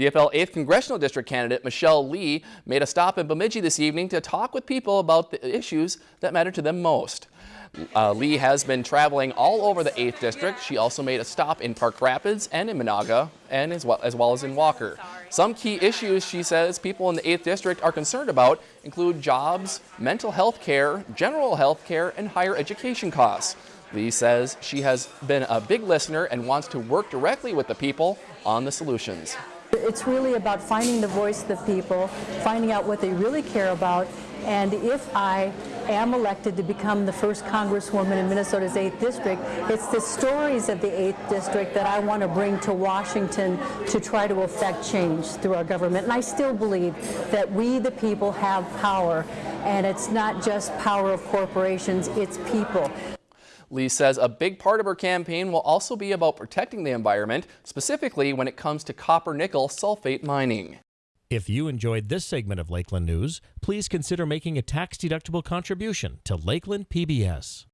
DFL 8th Congressional District candidate Michelle Lee made a stop in Bemidji this evening to talk with people about the issues that matter to them most. Uh, Lee has been traveling all over the 8th District. She also made a stop in Park Rapids and in Menahga, and as well, as well as in Walker. Some key issues, she says, people in the 8th District are concerned about include jobs, mental health care, general health care, and higher education costs. Lee says she has been a big listener and wants to work directly with the people on the solutions. It's really about finding the voice of the people, finding out what they really care about, and if I am elected to become the first congresswoman in Minnesota's 8th District, it's the stories of the 8th District that I want to bring to Washington to try to affect change through our government. And I still believe that we, the people, have power, and it's not just power of corporations, it's people. Lee says a big part of her campaign will also be about protecting the environment, specifically when it comes to copper nickel sulfide mining. If you enjoyed this segment of Lakeland News, please consider making a tax-deductible contribution to Lakeland PBS.